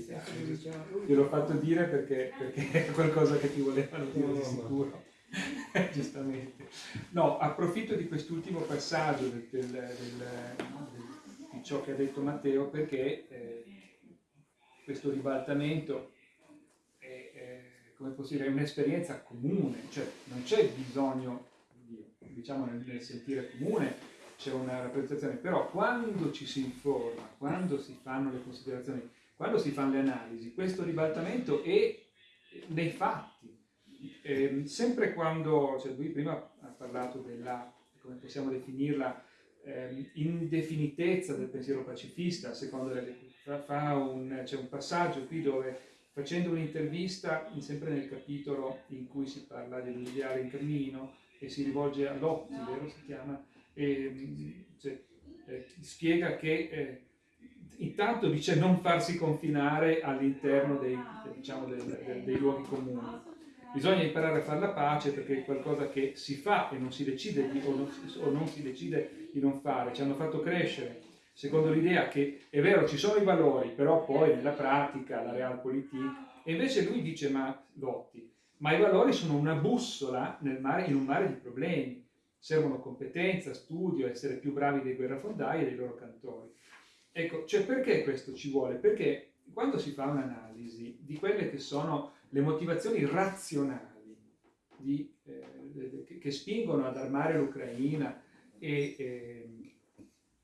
verità. Gliel'ho fatto dire perché, perché, è qualcosa che ti volevano dire di sicuro. Giustamente. No, approfitto di quest'ultimo passaggio del, del, del, di ciò che ha detto Matteo perché eh, questo ribaltamento è, è, come posso dire, è un'esperienza comune, cioè non c'è bisogno, diciamo nel, nel sentire comune, c'è una rappresentazione, però quando ci si informa, quando si fanno le considerazioni, quando si fanno le analisi, questo ribaltamento è nei fatti. Eh, sempre quando, cioè lui prima ha parlato della, come possiamo definirla, eh, indefinitezza del pensiero pacifista, secondo le, fa, un, c'è un passaggio qui dove facendo un'intervista, sempre nel capitolo in cui si parla dell'ideale in cammino, e si rivolge a Lotti, vero si chiama, e, cioè, eh, spiega che eh, intanto dice non farsi confinare all'interno dei, diciamo, dei, dei, dei, luoghi comuni. Bisogna imparare a fare la pace perché è qualcosa che si fa e non si decide di, o, non, o non si decide di non fare. Ci hanno fatto crescere secondo l'idea che è vero ci sono i valori, però poi nella pratica, la realpolitik, e invece lui dice ma Lotti, ma i valori sono una bussola mare, in un mare di problemi servono competenza, studio, essere più bravi dei guerrafondai e dei loro cantori. Ecco, cioè perché questo ci vuole? Perché quando si fa un'analisi di quelle che sono le motivazioni razionali di, eh, che spingono ad armare l'Ucraina e, e,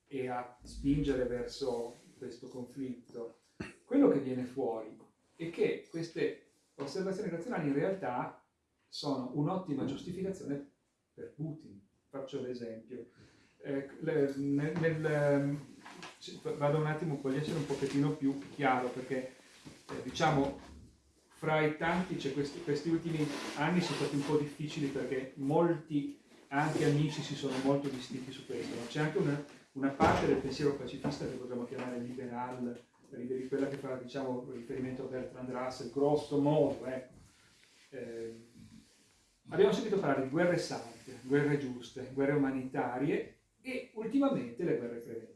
e a spingere verso questo conflitto, quello che viene fuori è che queste osservazioni razionali in realtà sono un'ottima giustificazione per Putin. Faccio l'esempio. Eh, nel, nel, vado un attimo, voglio essere un pochettino più chiaro perché eh, diciamo fra i tanti, cioè questi, questi, ultimi anni sono stati un po' difficili perché molti anche amici si sono molto distinti su questo, ma c'è anche una, una, parte del pensiero pacifista che potremmo chiamare liberal, quella che fa diciamo, riferimento a Bertrand Russell, grosso modo, ecco. Eh, Abbiamo sentito parlare di guerre sante, guerre giuste, guerre umanitarie e ultimamente le guerre preventive.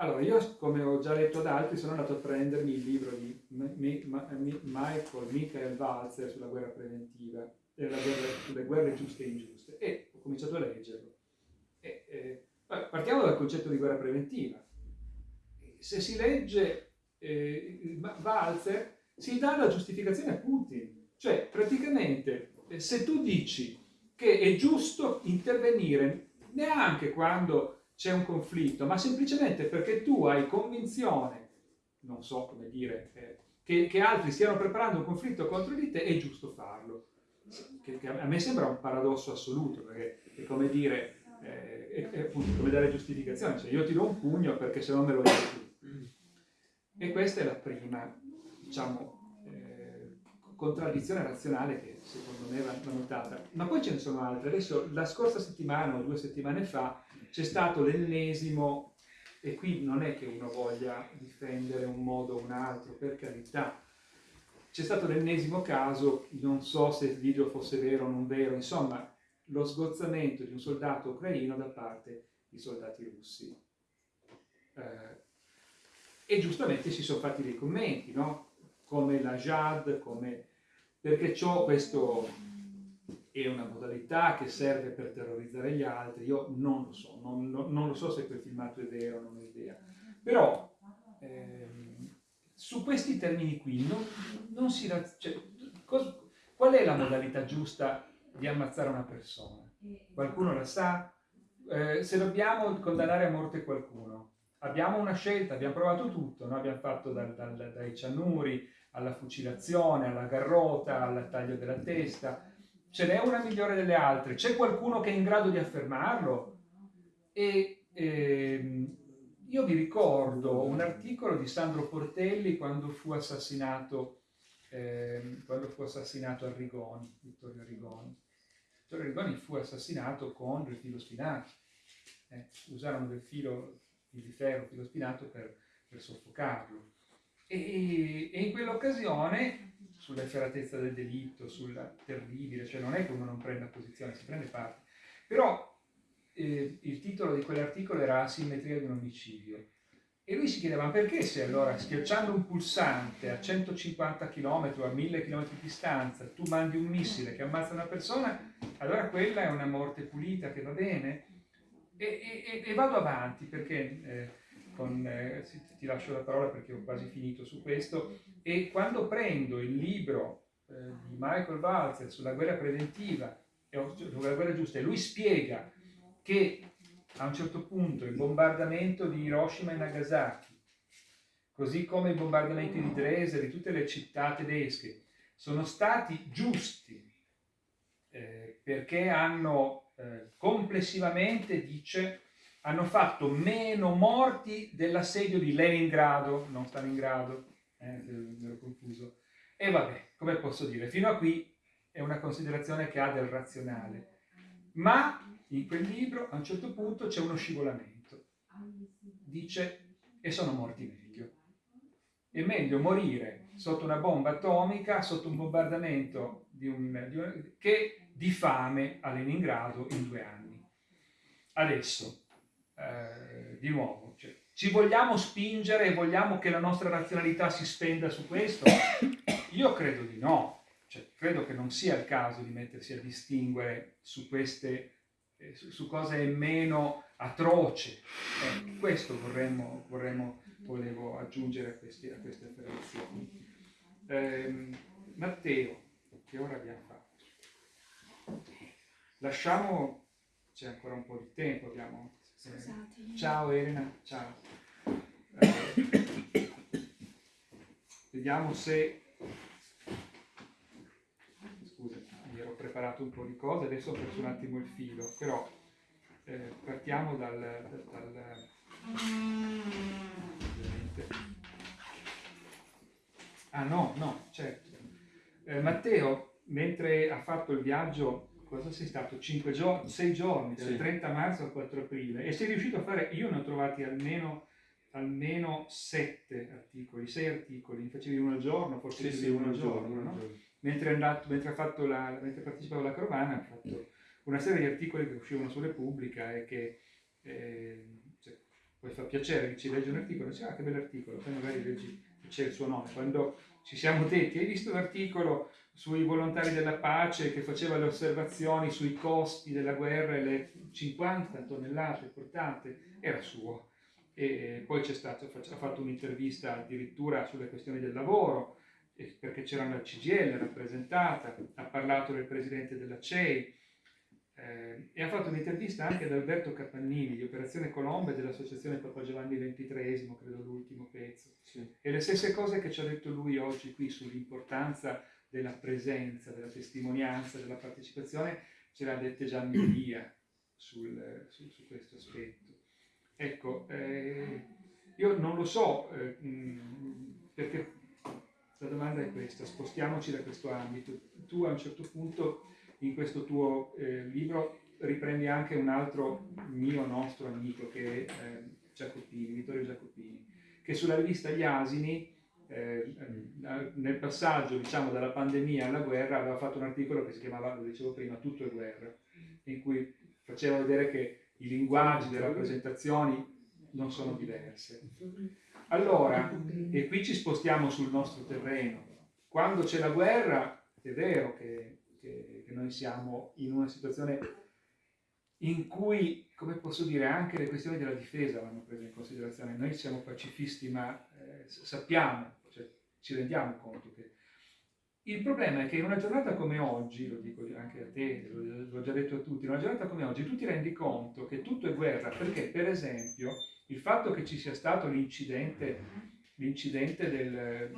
Allora, io come ho già letto ad altri sono andato a prendermi il libro di Michael Michael Walzer sulla guerra preventiva, sulle guerre giuste e ingiuste e ho cominciato a leggerlo. E, eh, partiamo dal concetto di guerra preventiva. Se si legge eh, Walzer si dà la giustificazione a Putin, cioè praticamente se tu dici che è giusto intervenire neanche quando c'è un conflitto, ma semplicemente perché tu hai convinzione, non so come dire, eh, che, che, altri stiano preparando un conflitto contro di te, è giusto farlo. Che, che a me sembra un paradosso assoluto, perché è come dire, eh, è, è appunto come dare giustificazione, cioè io ti do un pugno perché se no me lo dai tu. E questa è la prima, diciamo, contraddizione razionale che secondo me va notata. Ma poi ce ne sono altre. Adesso, la scorsa settimana o due settimane fa, c'è stato l'ennesimo, e qui non è che uno voglia difendere un modo o un altro, per carità, c'è stato l'ennesimo caso, non so se il video fosse vero o non vero, insomma, lo sgozzamento di un soldato ucraino da parte di soldati russi. Eh, e giustamente si sono fatti dei commenti, no? come la JAD, come perché ciò, questo è una modalità che serve per terrorizzare gli altri, io non lo so, non, non lo so se quel filmato è vero o non ho idea, però ehm, su questi termini qui non, non si... Cioè, cosa, qual è la modalità giusta di ammazzare una persona? Qualcuno la sa? Eh, se dobbiamo condannare a morte qualcuno, abbiamo una scelta, abbiamo provato tutto, no? abbiamo fatto dal, dal, dai ciannuri, alla fucilazione, alla garrota, al taglio della testa. Ce n'è una migliore delle altre. C'è qualcuno che è in grado di affermarlo? E ehm, io vi ricordo un articolo di Sandro Portelli quando fu assassinato, ehm, quando fu assassinato Arrigoni, Vittorio Arrigoni. Vittorio Arrigoni fu assassinato con del filo spinato. Eh, usarono del filo di ferro, filo spinato per, per soffocarlo. E, e in quell'occasione, sull'efferatezza del delitto, sul terribile, cioè non è che uno non prenda posizione, si prende parte, però eh, il titolo di quell'articolo era Asimmetria di un omicidio. E, lui si chiedeva, ma perché se allora schiacciando un pulsante a 150 km o a 1000 km di distanza tu mandi un missile che ammazza una persona, allora quella è una morte pulita che va bene? E, e, e vado avanti perché, eh, con, eh, ti lascio la parola perché ho quasi finito su questo, e quando prendo il libro eh, di Michael Walzer sulla guerra preventiva, sulla guerra giusta, e lui spiega che a un certo punto il bombardamento di Hiroshima e Nagasaki, così come i bombardamenti di Dresde, di tutte le città tedesche, sono stati giusti eh, perché hanno eh, complessivamente, dice, hanno fatto meno morti dell'assedio di Leningrado, non Stalingrado, eh, mi ero confuso. E vabbè, come posso dire, fino a qui è una considerazione che ha del razionale. Ma in quel libro a un certo punto c'è uno scivolamento. Dice, e sono morti meglio. È meglio morire sotto una bomba atomica, sotto un bombardamento di un, di un, che di fame a Leningrado in due anni. Adesso, eh, di nuovo, cioè, ci vogliamo spingere e vogliamo che la nostra razionalità si spenda su questo? Io credo di no. Cioè, credo che non sia il caso di mettersi a distinguere su queste eh, su, su, è meno atroce. Eh, questo vorremmo, vorremmo, volevo aggiungere a, questi, a queste affermazioni. Eh, Matteo, che ora abbiamo fatto? Lasciamo, c'è ancora un po' di tempo, abbiamo... Eh, ciao Elena, ciao. Eh, vediamo se preparato un po' di cose, adesso ho perso un attimo il filo, però eh, partiamo dal... dal, dal ah no, no, certo. Eh, Matteo, mentre ha fatto il viaggio, cosa sei stato? 5 giorni, 6 giorni, dal sì. 30 marzo al 4 aprile, e sei riuscito a fare, io ne ho trovati almeno almeno 7 articoli, 6 articoli, ne facevi uno al giorno, forse sì, sì, uno al giorno, giorno, no? giorno mentre, andato, mentre, la, mentre partecipavo alla carovana ho fatto una serie di articoli che uscivano su Repubblica e che eh, cioè, poi fa piacere che ci leggi un articolo e dici ah che bell'articolo, poi magari leggi c'è il suo nome. Quando ci siamo detti, hai visto l'articolo sui volontari della pace che faceva le osservazioni sui costi della guerra e le 50 tonnellate portate? Era suo. E poi c'è stato, ha fatto un'intervista addirittura sulle questioni del lavoro, perché c'era una CGL rappresentata, ha parlato del presidente della CEI eh, e ha fatto un'intervista anche ad Alberto Capannini di Operazione Colombe dell'Associazione Papa Giovanni XXIII, credo l'ultimo pezzo. Sì. E le stesse cose che ci ha detto lui oggi qui sull'importanza della presenza, della testimonianza, della partecipazione, ce l'ha dette Gianni Dia sul, su, su, questo aspetto. Ecco, eh, io non lo so eh, perché la domanda è questa, spostiamoci da questo ambito. Tu a un certo punto in questo tuo eh, libro riprendi anche un altro mio nostro amico che è eh, Giacopini, Vittorio Giacopini, che sulla rivista Gli Asini eh, nel passaggio diciamo dalla pandemia alla guerra aveva fatto un articolo che si chiamava, lo dicevo prima, Tutto è guerra, in cui faceva vedere che i linguaggi, le rappresentazioni non sono diverse. Allora, e qui ci spostiamo sul nostro terreno, quando c'è la guerra è vero che, che, che, noi siamo in una situazione in cui, come posso dire, anche le questioni della difesa vanno prese in considerazione. Noi siamo pacifisti, ma eh, sappiamo, ci rendiamo conto che... Il problema è che in una giornata come oggi, lo dico anche a te, l'ho già detto a tutti, in una giornata come oggi tu ti rendi conto che tutto è guerra perché, per esempio, il fatto che ci sia stato l'incidente, del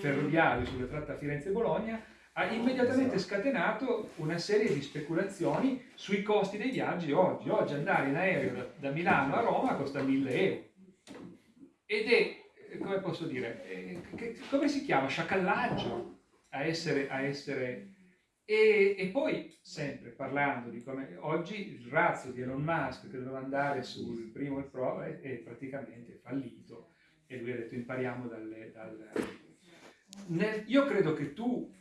ferroviario sulla tratta Firenze-Bologna ha immediatamente scatenato una serie di speculazioni sui costi dei viaggi oggi. Oggi andare in aereo da, da Milano a Roma costa 1000 euro. Ed è, come posso dire, è, che, come si chiama? Sciacallaggio a essere, a essere e, e, poi, sempre parlando di come oggi il razzo di Elon Musk che doveva andare sul primo e pro è, è, praticamente fallito e lui ha detto impariamo dalle... dalle... Nel, io credo che tu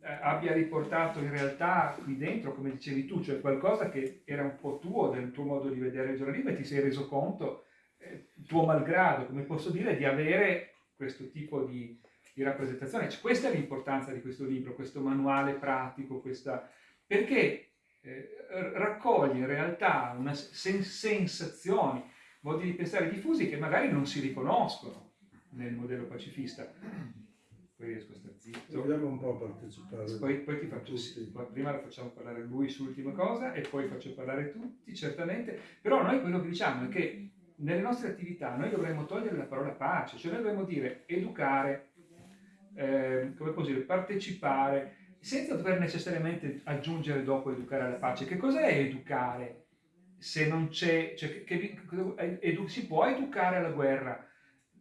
eh, abbia riportato in realtà qui dentro, come dicevi tu, cioè qualcosa che era un po' tuo, del tuo modo di vedere il giornalismo e ti sei reso conto, eh, tuo malgrado, come posso dire, di avere questo tipo di, di rappresentazione. Cioè, questa è l'importanza di questo libro, questo manuale pratico, questa... perché eh, raccoglie in realtà una sen sensazioni, modi di pensare diffusi che magari non si riconoscono nel modello pacifista. Poi riesco a stare zitto. Vogliamo un po' partecipare. Poi, poi ti faccio, sì, prima lo facciamo parlare lui su ultima cosa e poi faccio parlare tutti, certamente. Però noi quello che diciamo è che nelle nostre attività noi dovremmo togliere la parola pace, cioè noi dovremmo dire educare, eh, come posso dire, partecipare, senza dover necessariamente aggiungere dopo educare alla pace. Che cos'è educare se non c'è, cioè, edu, si può educare alla guerra?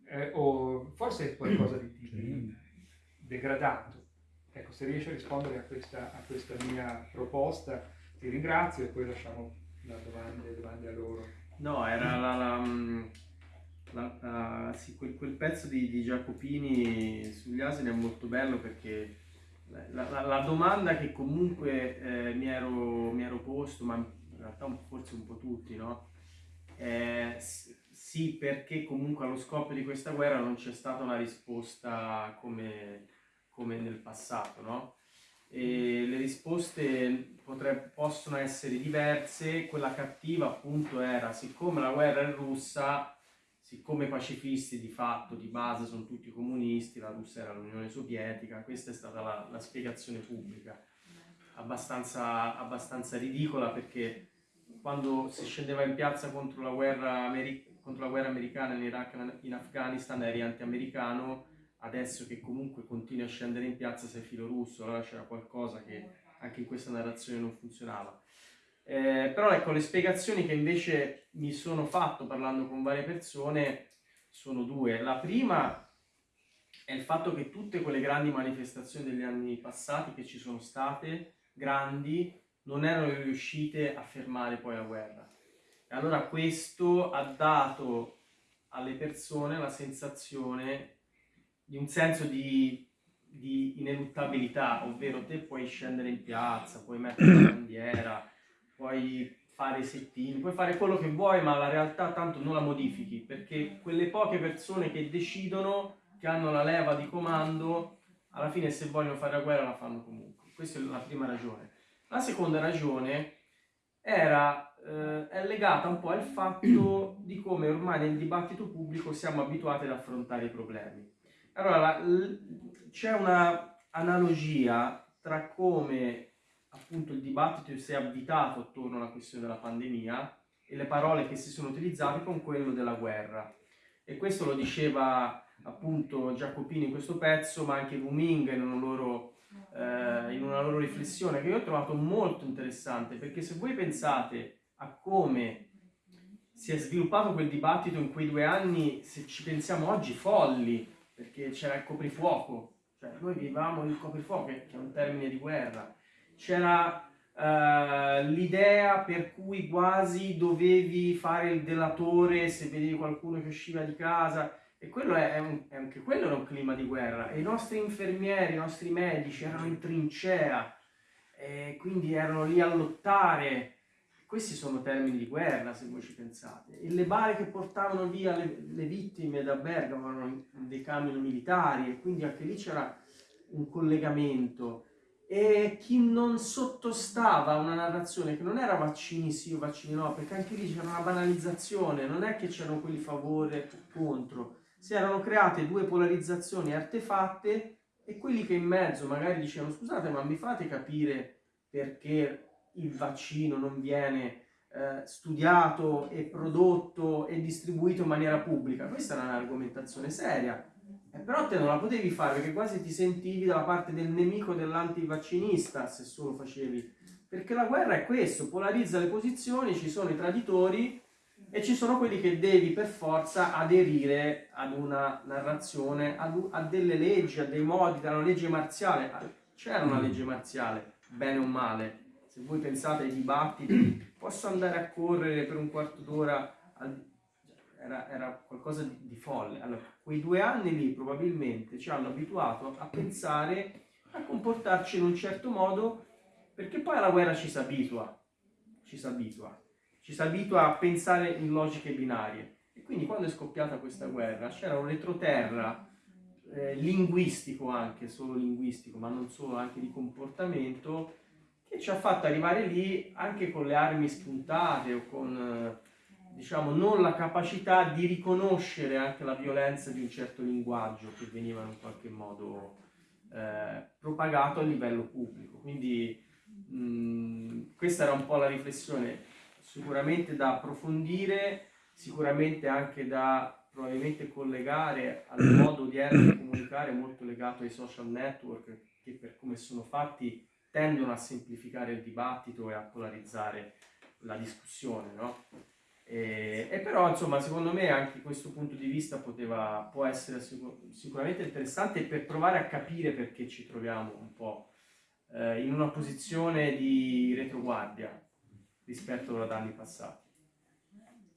Eh, o forse è qualcosa di, di degradato. Ecco, se riesci a rispondere a questa, a questa mia proposta, ti ringrazio e poi lasciamo la domanda, le domande a loro. No, era la, la, la, la sì, quel, quel, pezzo di, di, Giacopini sugli asini è molto bello perché la, domanda che comunque eh, mi, ero, mi, ero, posto, ma in realtà forse un po' tutti, no? Eh, sì, perché comunque allo scoppio di questa guerra non c'è stata una risposta come, come nel passato, no? E le risposte potrebbe, possono essere diverse, quella cattiva appunto era siccome la guerra è russa, siccome i pacifisti di fatto, di base sono tutti comunisti, la Russia era l'Unione Sovietica, questa è stata la, la spiegazione pubblica, abbastanza, abbastanza, ridicola perché quando si scendeva in piazza contro la guerra, contro la guerra americana in Iraq e in Afghanistan eri anti-americano, adesso che comunque continui a scendere in piazza sei filo russo, allora c'era qualcosa che anche in questa narrazione non funzionava. Eh, però ecco, le spiegazioni che invece mi sono fatto parlando con varie persone sono due. La prima è il fatto che tutte quelle grandi manifestazioni degli anni passati che ci sono state, grandi, non erano riuscite a fermare poi la guerra. E allora questo ha dato alle persone la sensazione di un senso di, di ineluttabilità, ovvero te puoi scendere in piazza, puoi mettere la bandiera, puoi fare settini, puoi fare quello che vuoi, ma la realtà tanto non la modifichi, perché quelle poche persone che decidono, che hanno la leva di comando, alla fine se vogliono fare la guerra la fanno comunque. Questa è la prima ragione. La seconda ragione era, eh, è legata un po' al fatto di come ormai nel dibattito pubblico siamo abituati ad affrontare i problemi. Allora, c'è un'analogia tra come appunto il dibattito si è avvitato attorno alla questione della pandemia e le parole che si sono utilizzate con quello della guerra. E questo lo diceva appunto Giacopini in questo pezzo, ma anche Wuming in una eh, in una loro riflessione che io ho trovato molto interessante, perché se voi pensate a come si è sviluppato quel dibattito in quei due anni, se ci pensiamo oggi, folli, perché c'era il coprifuoco, cioè noi vivevamo il coprifuoco, che è un termine di guerra, c'era uh, l'idea per cui quasi dovevi fare il delatore se vedevi qualcuno che usciva di casa, e quello è, è, un, anche quello era un clima di guerra, e i nostri infermieri, i nostri medici erano in trincea, e quindi erano lì a lottare, questi sono termini di guerra, se voi ci pensate. E le bare che portavano via le, le vittime da Bergamo erano dei camion militari, e quindi anche lì c'era un collegamento. E chi non sottostava a una narrazione che non era vaccini sì o vaccini no, perché anche lì c'era una banalizzazione, non è che c'erano quelli favore o contro, si erano create due polarizzazioni artefatte e quelli che in mezzo magari dicevano scusate ma mi fate capire perché il vaccino non viene eh, studiato e prodotto e distribuito in maniera pubblica. Questa era un'argomentazione seria. Eh, però te non la potevi fare perché quasi ti sentivi dalla parte del nemico dell'antivaccinista se solo facevi. Perché la guerra è questo, polarizza le posizioni, ci sono i traditori e ci sono quelli che devi per forza aderire ad una narrazione, ad, a delle leggi, a dei modi, da una legge marziale. C'era una legge marziale, bene o male, se voi pensate ai dibattiti, posso andare a correre per un quarto d'ora, era, era, qualcosa di, di folle. Allora, quei due anni lì probabilmente ci hanno abituato a pensare, a comportarci in un certo modo, perché poi alla guerra ci si abitua, ci si abitua, ci si abitua a pensare in logiche binarie. E quindi quando è scoppiata questa guerra c'era un retroterra eh, linguistico anche, solo linguistico, ma non solo, anche di comportamento, che ci ha fatto arrivare lì anche con le armi spuntate o con, eh, diciamo, non la capacità di riconoscere anche la violenza di un certo linguaggio che veniva in qualche modo eh, propagato a livello pubblico. Quindi mh, questa era un po' la riflessione, sicuramente da approfondire, sicuramente anche da probabilmente collegare al modo odierno di comunicare molto legato ai social network che per come sono fatti tendono a semplificare il dibattito e a polarizzare la discussione, no? E, e, però insomma secondo me anche questo punto di vista poteva, può essere sicur sicuramente interessante per provare a capire perché ci troviamo un po' eh, in una posizione di retroguardia rispetto ad anni passati.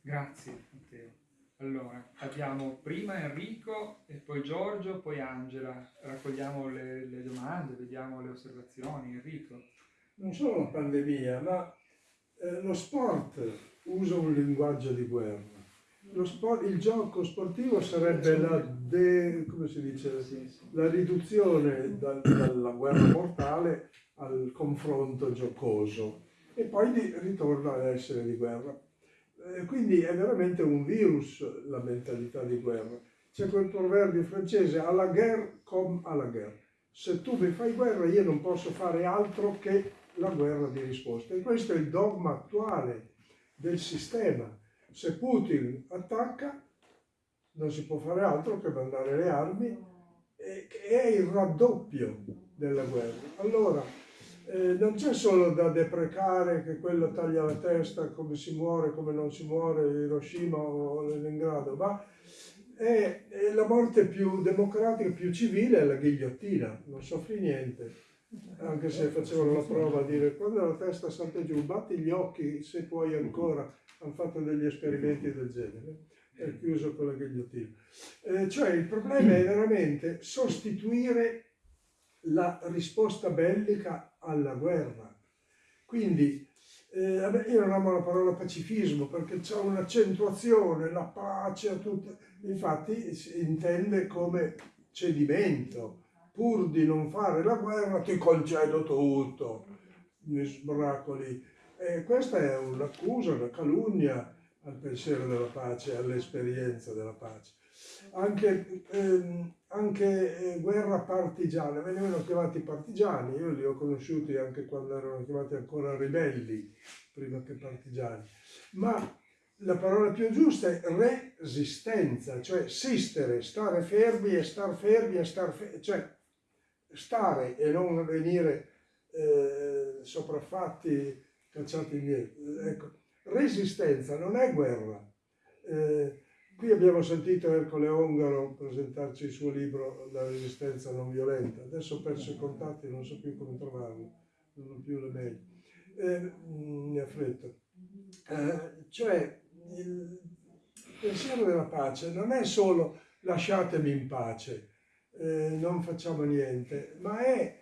Grazie Matteo. Allora, abbiamo prima Enrico e poi Giorgio, poi Angela. Raccogliamo le, le domande, vediamo le osservazioni. Enrico. Non solo la pandemia, ma eh, lo sport usa un linguaggio di guerra. Sport, il gioco sportivo sarebbe la, de, dice, la riduzione da, dalla guerra mortale al confronto giocoso e poi di, ritorna ad essere di guerra. Eh, quindi è veramente un virus la mentalità di guerra. C'è quel proverbio francese, à la guerre comme à la guerre. Se tu mi fai guerra io non posso fare altro che la guerra di risposta. E questo è il dogma attuale del sistema. Se Putin attacca non si può fare altro che mandare le armi, è il raddoppio della guerra. Allora, eh, non c'è solo da deprecare che quello taglia la testa, come si muore, come non si muore, Hiroshima o Leningrado, ma è, è la morte più democratica, più civile, è la ghigliottina, non soffri niente. Anche se facevano la prova a dire quando la testa salta giù, batti gli occhi se puoi ancora, hanno fatto degli esperimenti del genere è chiuso con la ghigliottina. Eh, cioè il problema è veramente sostituire la risposta bellica alla guerra. Quindi eh, io non amo la parola pacifismo perché c'è un'accentuazione, la pace, a tutte. infatti si intende come cedimento. Pur di non fare la guerra ti concedo tutto, mi sbracoli. E questa è un'accusa, una calunnia al pensiero della pace, all'esperienza della pace anche, ehm, anche eh, guerra partigiana, venivano chiamati partigiani, io li ho conosciuti anche quando erano chiamati ancora ribelli, prima che partigiani, ma la parola più giusta è resistenza, cioè sistere, stare fermi e star fermi e star fermi, cioè stare e non venire eh, sopraffatti, cacciati indietro. Ecco, resistenza non è guerra. Eh, Qui abbiamo sentito Ercole Ongaro presentarci il suo libro La resistenza non violenta. Adesso ho perso i contatti, non so più come trovarlo, non ho più le mail. Eh, mi affretto. Eh, cioè, il pensiero della pace non è solo lasciatemi in pace, eh, non facciamo niente, ma è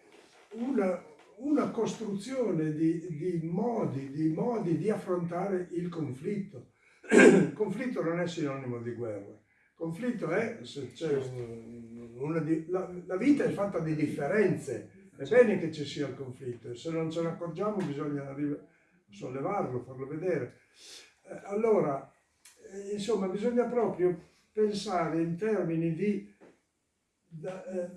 una, una costruzione di, di, modi, di modi di affrontare il conflitto conflitto non è sinonimo di guerra. Conflitto è, se c'è una, di, la, la, vita è fatta di differenze, è bene che ci sia il conflitto, se non ce ne accorgiamo bisogna sollevarlo, farlo vedere. Eh, allora, eh, insomma, bisogna proprio pensare in termini di da, eh,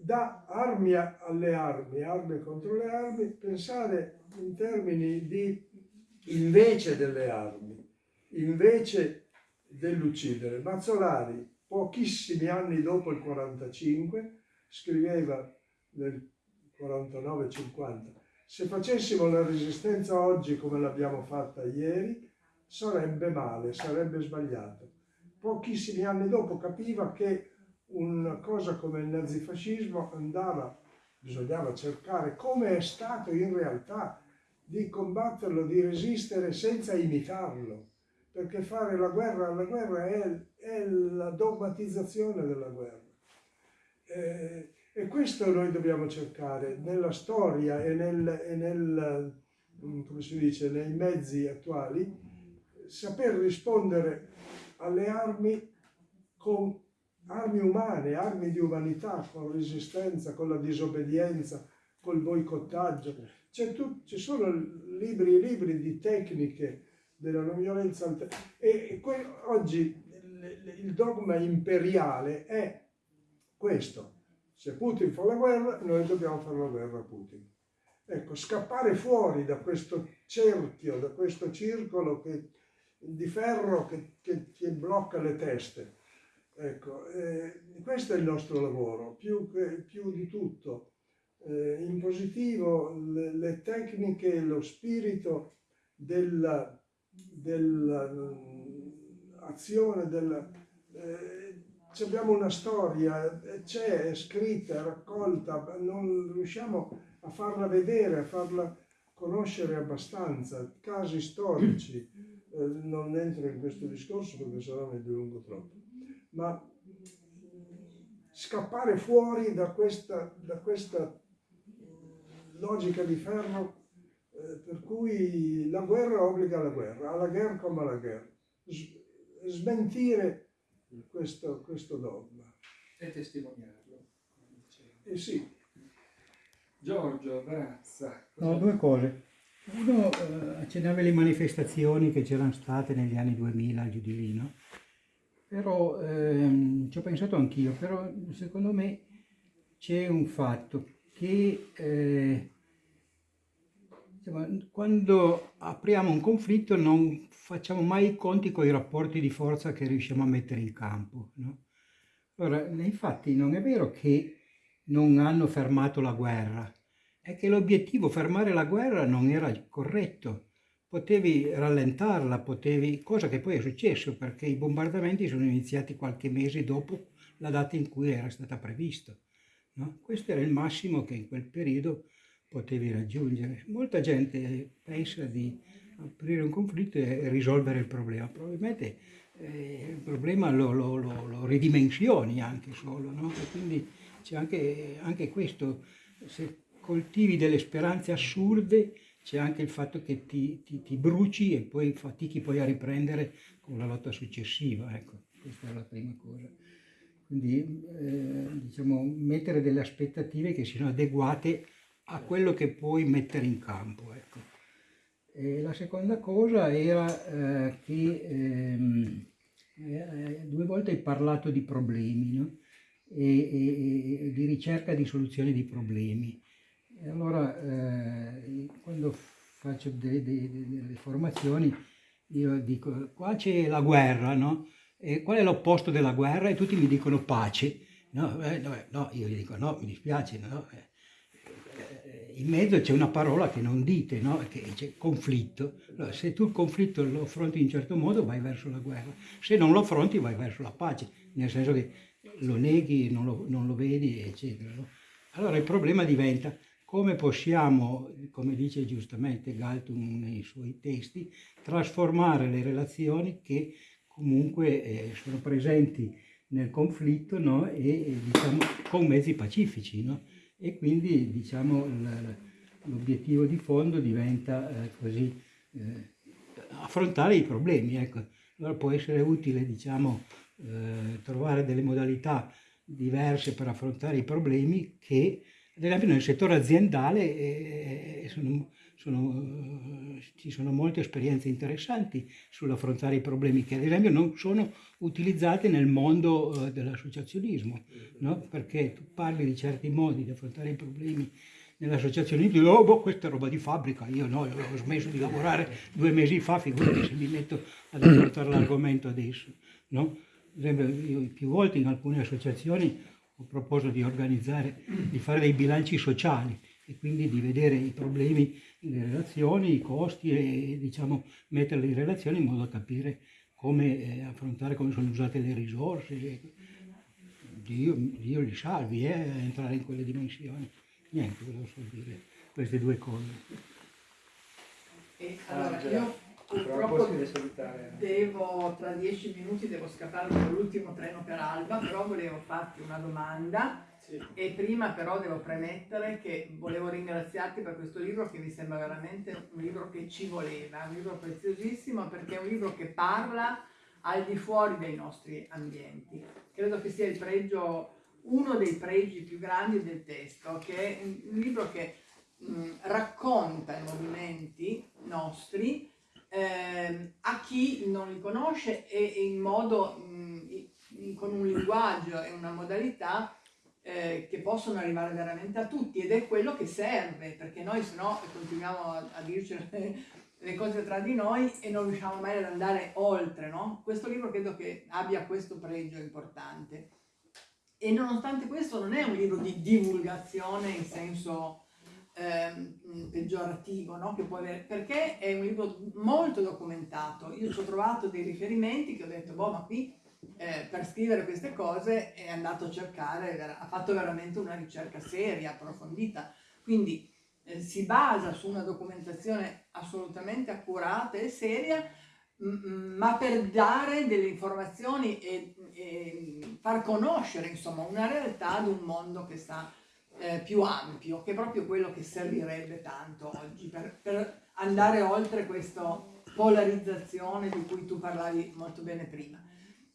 da armi alle armi, armi contro le armi, pensare in termini di invece delle armi, invece dell'uccidere. Mazzolari, pochissimi anni dopo il 45, scriveva nel 49-50, se facessimo la resistenza oggi come l'abbiamo fatta ieri, sarebbe male, sarebbe sbagliato. Pochissimi anni dopo capiva che una cosa come il nazifascismo andava, bisognava cercare come è stato in realtà di combatterlo, di resistere senza imitarlo, perché fare la guerra alla guerra è, è la dogmatizzazione della guerra. Eh, e questo noi dobbiamo cercare nella storia e, nel, e nel, si dice, nei mezzi attuali, saper rispondere alle armi con armi umane, armi di umanità, con resistenza, con la disobbedienza, col boicottaggio. Ci sono libri e libri di tecniche della non violenza e, oggi il dogma imperiale è questo. Se Putin fa la guerra, noi dobbiamo fare la guerra a Putin. Ecco, scappare fuori da questo cerchio, da questo circolo che, di ferro che, che, che, blocca le teste. Ecco, eh, questo è il nostro lavoro, più, più di tutto. Eh, in positivo le, le, tecniche, lo spirito della, dell'azione, mm, della, eh, abbiamo una storia, c'è, è scritta, raccolta, non riusciamo a farla vedere, a farla conoscere abbastanza, casi storici, eh, non entro in questo discorso perché sennò mi dilungo troppo, ma scappare fuori da questa, da questa logica di ferro eh, per cui la guerra obbliga alla guerra, alla guerra come alla guerra, smentire questo, questo dogma. E testimoniarlo. Eh sì, Giorgio Brazza. No, due cose. Uno eh, accennava le manifestazioni che c'erano state negli anni 2000 giù di lì, no? Però ehm, ci ho pensato anch'io, però secondo me c'è un fatto che eh, insomma, quando apriamo un conflitto non facciamo mai i conti con i rapporti di forza che riusciamo a mettere in campo. No? Allora, infatti non è vero che non hanno fermato la guerra, è che l'obiettivo fermare la guerra non era corretto. Potevi rallentarla, potevi... cosa che poi è successo perché i bombardamenti sono iniziati qualche mese dopo la data in cui era stata prevista. No? Questo era il massimo che in quel periodo potevi raggiungere. Molta gente pensa di aprire un conflitto e risolvere il problema. Probabilmente eh, il problema lo, lo, lo, lo, ridimensioni anche solo, no? Quindi c'è anche, anche, questo, se coltivi delle speranze assurde, c'è anche il fatto che ti, ti, ti, bruci e poi fatichi poi a riprendere con la lotta successiva, ecco, questa è la prima cosa. Quindi, eh, diciamo, mettere delle aspettative che siano adeguate a quello che puoi mettere in campo, ecco. La seconda cosa era eh, che ehm, eh, due volte hai parlato di problemi, no? e, e, e, di ricerca di soluzioni di problemi. E allora, eh, quando faccio delle, delle, delle, formazioni, io dico, qua c'è la guerra, no? E qual è l'opposto della guerra? E tutti mi dicono pace. No, eh, no, no io gli dico, no, mi dispiace, no? Eh, in mezzo c'è una parola che non dite? Che c'è conflitto. Allora, se tu il conflitto lo affronti in un certo modo, vai verso la guerra. Se non lo affronti, vai verso la pace. Nel senso che lo neghi, non lo, non lo vedi, eccetera. Allora il problema diventa come possiamo, come dice giustamente Galtung nei suoi testi, trasformare le relazioni che comunque eh, sono presenti nel conflitto no? e, e diciamo, con mezzi pacifici. No? E quindi diciamo, l'obiettivo di fondo diventa eh, così, eh, affrontare i problemi. Ecco. Allora può essere utile diciamo, eh, trovare delle modalità diverse per affrontare i problemi che ad esempio nel settore aziendale eh, sono, sono, ci sono molte esperienze interessanti sull'affrontare i problemi che ad esempio non sono utilizzate nel mondo eh, dell'associazionismo, no? perché tu parli di certi modi di affrontare i problemi nell'associazionismo, oh boh, questa è roba di fabbrica, io no, ho smesso di lavorare due mesi fa, figurati se mi metto ad affrontare l'argomento adesso. No? Ad esempio, io più volte in alcune associazioni ho proposto di organizzare, di fare dei bilanci sociali e quindi di vedere i problemi, le relazioni, i costi e diciamo metterli in relazione in modo da capire come eh, affrontare, come sono usate le risorse. Dio, Dio li salvi eh, entrare in quelle dimensioni. Niente, volevo solo dire queste due cose. E allora io Purtroppo salutare. Devo, tra dieci minuti devo scappare con l'ultimo treno per Alba, però volevo farti una domanda E prima però devo premettere che volevo ringraziarti per questo libro che mi sembra veramente un libro che ci voleva, un libro preziosissimo perché è un libro che parla al di fuori dei nostri ambienti. Credo che sia il pregio, uno dei pregi più grandi del testo, che è un libro che mh, racconta i movimenti nostri ehm, a chi non li conosce e, e in modo, mh, i- con un linguaggio e una modalità eh, che possono arrivare veramente a tutti ed è quello che serve, perché noi se no continuiamo a, a dirci le, cose tra di noi e non riusciamo mai ad andare oltre, no? Questo libro credo che abbia questo pregio importante. E nonostante questo non è un libro di divulgazione in senso ehm, peggiorativo, no? Che può avere, perché è un libro molto documentato. Io ci ho trovato dei riferimenti che ho detto, boh, ma qui eh, per scrivere queste cose è andato a cercare, ha fatto veramente una ricerca seria, approfondita. Quindi eh, si basa su una documentazione assolutamente accurata e seria, ma per dare delle informazioni e, e far conoscere insomma una realtà ad un mondo che sta eh, più ampio, che è proprio quello che servirebbe tanto oggi per, per andare oltre questa polarizzazione di cui tu parlavi molto bene prima.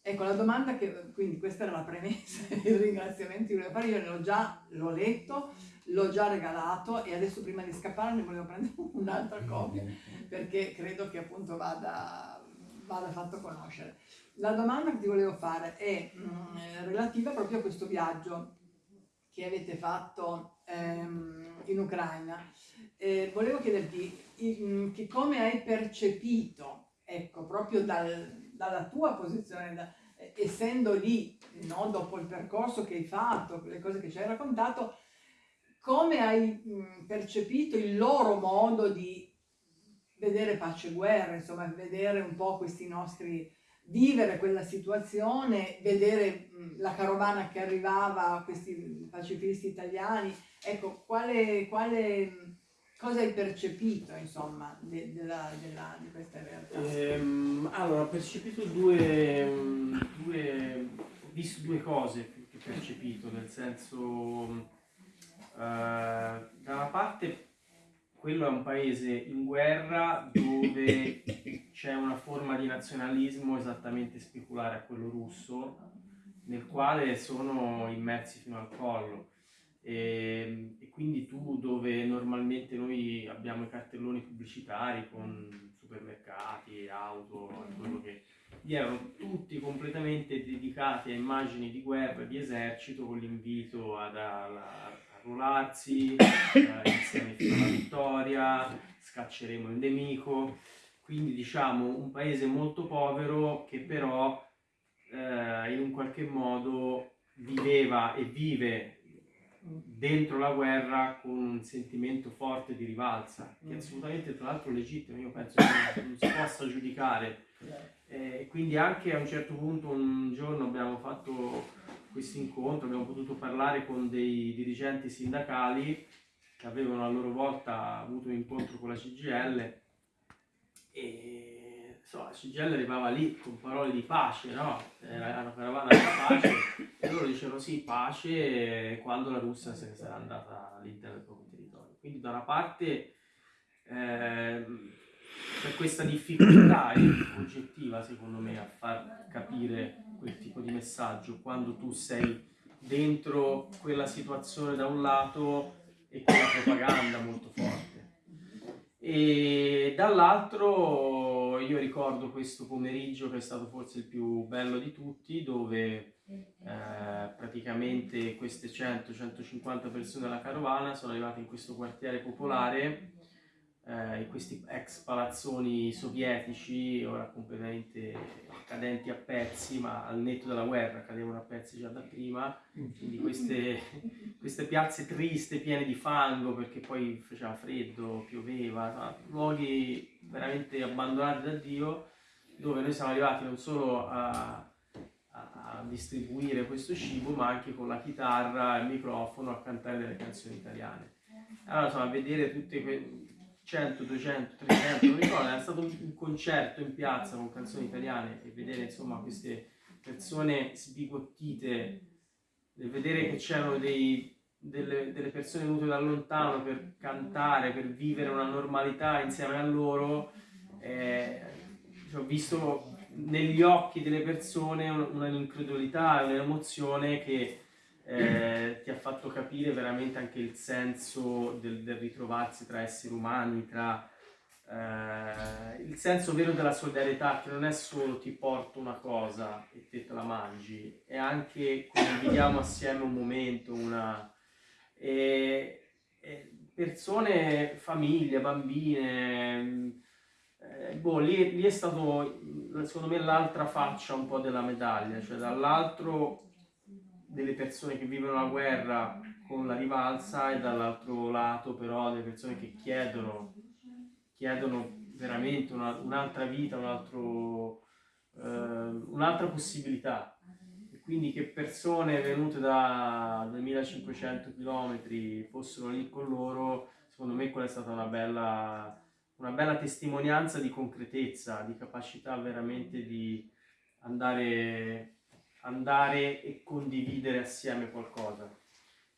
Ecco, la domanda che, quindi questa era la premessa, il ringraziamento che volevo fare, io l'ho già, l'ho letto, l'ho già regalato e adesso prima di scappare ne volevo prendere un'altra copia perché credo che appunto vada, vada fatto conoscere. La domanda che ti volevo fare è mm, relativa proprio a questo viaggio che avete fatto ehm, in Ucraina. Eh, volevo chiederti i- mm, che come hai percepito, ecco, proprio dal- dalla tua posizione, da- eh, essendo lì, no, dopo il percorso che hai fatto, le cose che ci hai raccontato, come hai mm, percepito il loro modo di vedere pace e guerra, insomma, vedere un po' questi nostri vivere quella situazione, vedere mh, la carovana che arrivava, questi pacifisti italiani, ecco, quale, quale, mh, cosa hai percepito, insomma, de- della- della- di questa realtà? Ehm, allora, ho percepito due, due- ho visto due cose che percepito, nel senso, eh, da una parte quello è un paese in guerra dove c'è una forma di nazionalismo esattamente speculare a quello russo, nel quale sono immersi fino al collo. E, e quindi tu dove normalmente noi abbiamo i cartelloni pubblicitari con supermercati, auto, quello che lì erano tutti completamente dedicati a immagini di guerra, di esercito, con l'invito ad arruolarsi, eh, insieme fino alla vittoria, scacceremo il nemico. Quindi diciamo un paese molto povero che però eh, in un qualche modo viveva e vive dentro la guerra con un sentimento forte di rivalsa, che è assolutamente tra l'altro legittimo, io penso che non si possa giudicare. E quindi anche a un certo punto un giorno abbiamo fatto questo incontro, abbiamo potuto parlare con dei dirigenti sindacali che avevano a loro volta avuto un incontro con la CGL e la CGL arrivava lì con parole di pace, no? Era una caravana di pace e loro dicevano sì, pace quando la Russia se ne sarà andata all'interno del proprio territorio. Quindi da una parte ehm, c'è questa difficoltà eh, oggettiva secondo me a far capire quel tipo di messaggio quando tu sei dentro quella situazione da un lato e quella propaganda molto forte. E dall'altro io ricordo questo pomeriggio che è stato forse il più bello di tutti, dove eh, praticamente queste 100-150 persone della carovana sono arrivate in questo quartiere popolare, eh, in questi ex palazzoni sovietici, ora completamente cadenti a pezzi, ma al netto della guerra cadevano a pezzi già da prima, quindi queste, queste piazze triste, piene di fango, perché poi faceva freddo, pioveva, luoghi veramente abbandonati da Dio, dove noi siamo arrivati non solo a, a- a distribuire questo cibo, ma anche con la chitarra e il microfono a cantare delle canzoni italiane. Allora, insomma, vedere tutte que- 100, 200, 300, non ricordo, era stato un concerto in piazza con canzoni italiane e vedere insomma queste persone sbigottite, vedere che c'erano delle, delle persone venute da lontano per cantare, per vivere una normalità insieme a loro, eh, cioè, ho visto negli occhi delle persone un'incredulità, un'emozione che eh, ti ha fatto capire veramente anche il senso del, del ritrovarsi tra esseri umani, tra eh, il senso vero della solidarietà che non è solo ti porto una cosa e te te la mangi, è anche condividiamo assieme un momento, una... E, e persone, famiglie, bambine, eh, boh, lì, lì, è stato secondo me l'altra faccia un po' della medaglia, cioè dall'altro delle persone che vivono la guerra con la rivalsa e dall'altro lato però delle persone che chiedono, chiedono veramente una, un'altra vita, un altro, eh, un'altra possibilità. E quindi che persone venute da 2500 km fossero lì con loro, secondo me quella è stata una bella, una bella testimonianza di concretezza, di capacità veramente di andare andare e condividere assieme qualcosa.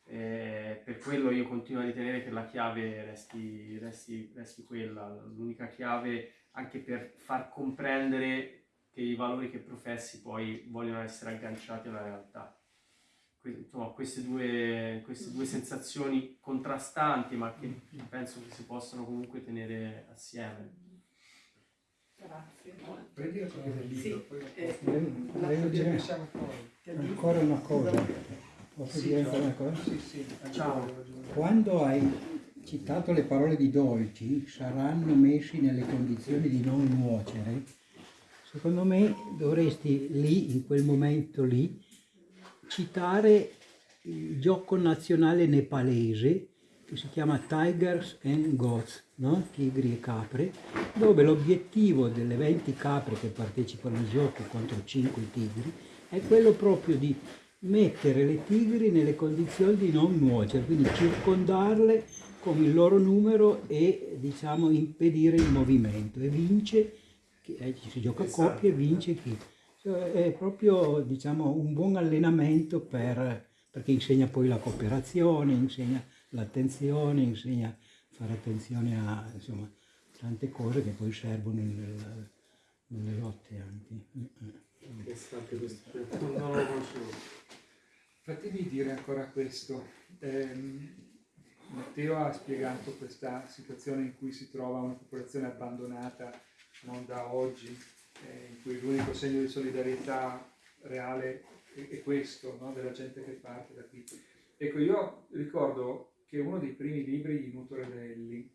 Eh, per quello io continuo a ritenere che la chiave resti, resti, resti quella, l'unica chiave anche per far comprendere che i valori che professi poi vogliono essere agganciati alla realtà. Insomma, queste due, queste due sensazioni contrastanti ma che penso che si possano comunque tenere assieme. Grazie. Prendi la cosa del libro, Sì, poi eh, Volevo dire ancora una cosa. Posso Sì, dire ancora una cosa? Sì, sì, Ciao. Quando hai citato le parole di Dolci, saranno messi nelle condizioni di non nuocere, secondo me dovresti lì, in quel momento lì, citare il gioco nazionale nepalese che si chiama Tigers and Goats, no? tigri e capre, dove l'obiettivo delle 20 capre che partecipano al gioco contro 5 tigri è quello proprio di mettere le tigri nelle condizioni di non nuocere, quindi circondarle con il loro numero e diciamo impedire il movimento e vince, chi- eh, si gioca a Esatto. coppie e vince chi. Cioè, è proprio diciamo, un buon allenamento per, perché insegna poi la cooperazione, insegna l'attenzione, insegna a fare attenzione a insomma, tante cose che poi servono nel- nelle lotte anche. Questo, non lo conoscevo. Fatemi dire ancora questo. Ehm, Matteo ha spiegato questa situazione in cui si trova una popolazione abbandonata non da oggi, eh, in cui l'unico segno di solidarietà reale è, è questo, no? della gente che parte da qui. Ecco, io ricordo che uno dei primi libri di Nuto Redelli,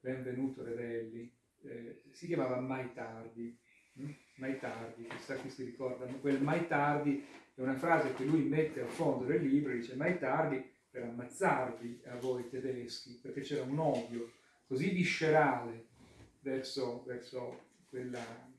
Benvenuto Redelli, eh, si chiamava Mai tardi. hm? Mai tardi, chissà chi si ricordano, quel mai tardi è una frase che lui mette al fondo del libro, dice mai tardi per ammazzarvi a voi tedeschi, perché c'era un odio così viscerale verso, verso quella,